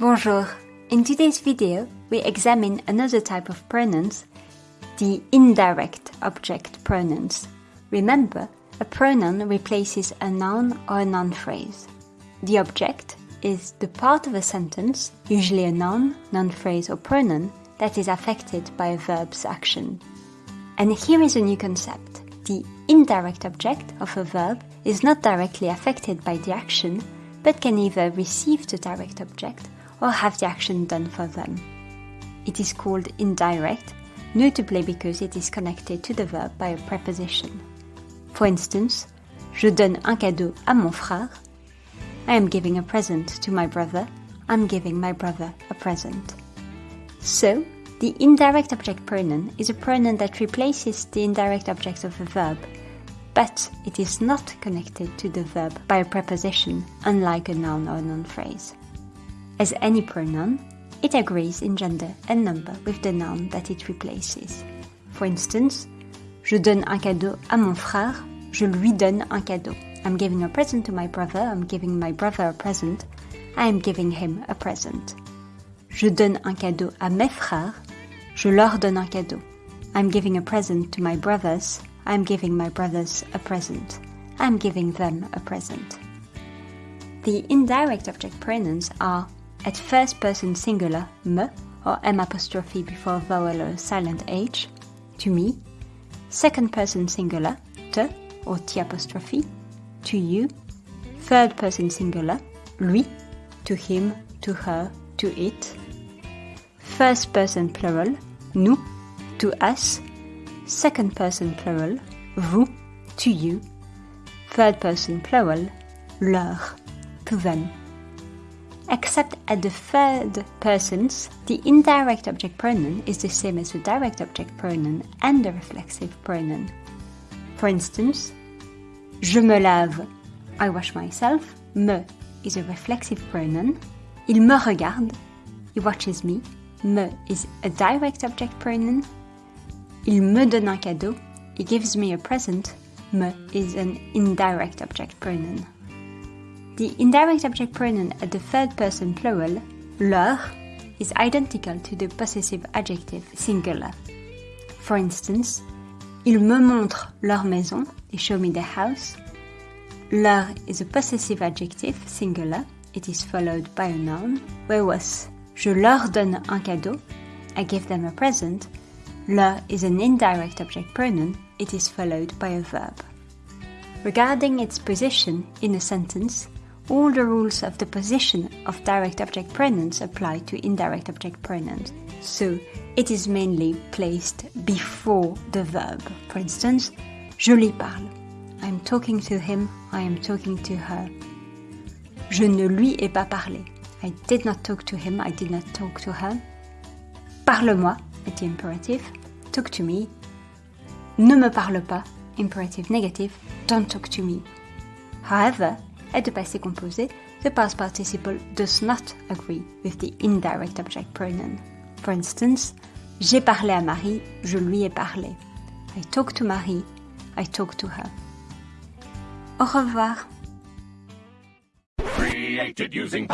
Bonjour. In today's video, we examine another type of pronouns, the indirect object pronouns. Remember, a pronoun replaces a noun or a noun phrase. The object is the part of a sentence, usually a noun, noun phrase or pronoun, that is affected by a verb's action. And here is a new concept. The indirect object of a verb is not directly affected by the action, but can either receive the direct object or have the action done for them. It is called indirect, notably because it is connected to the verb by a preposition. For instance, je donne un cadeau à mon frère. I am giving a present to my brother. I'm giving my brother a present. So, the indirect object pronoun is a pronoun that replaces the indirect object of a verb, but it is not connected to the verb by a preposition, unlike a noun or a noun phrase. As any pronoun, it agrees in gender and number with the noun that it replaces. For instance, je donne un cadeau à mon frère, je lui donne un cadeau. I'm giving a present to my brother, I'm giving my brother a present, I am giving him a present. Je donne un cadeau à mes frères, je leur donne un cadeau. I'm giving a present to my brothers, I'm giving my brothers a present. I'm giving them a present. The indirect object pronouns are at first person singular, me, or m apostrophe before vowel or silent h, to me. Second person singular, te, or t apostrophe, to you. Third person singular, lui, to him, to her, to it. First person plural, nous, to us. Second person plural, vous, to you. Third person plural, leur, to them except at the third persons, the indirect object pronoun is the same as the direct object pronoun and the reflexive pronoun. For instance, je me lave, I wash myself, me is a reflexive pronoun, il me regarde, he watches me, me is a direct object pronoun, il me donne un cadeau, he gives me a present, me is an indirect object pronoun. The indirect object pronoun at the third person plural, leur, is identical to the possessive adjective singular. For instance, ils me montrent leur maison, they show me their house. Leur is a possessive adjective singular, it is followed by a noun, whereas je leur donne un cadeau, I give them a present. Leur is an indirect object pronoun, it is followed by a verb. Regarding its position in a sentence, all the rules of the position of direct object pronouns apply to indirect object pronouns. So it is mainly placed before the verb. For instance, je lui parle. I am talking to him, I am talking to her. Je ne lui ai pas parlé. I did not talk to him, I did not talk to her. Parle-moi, at the imperative. Talk to me. Ne me parle pas, imperative negative. Don't talk to me. However, at the passé composé, the past participle does not agree with the indirect object pronoun. For instance, j'ai parlé à Marie, je lui ai parlé. I talked to Marie, I talked to her. Au revoir. Created using.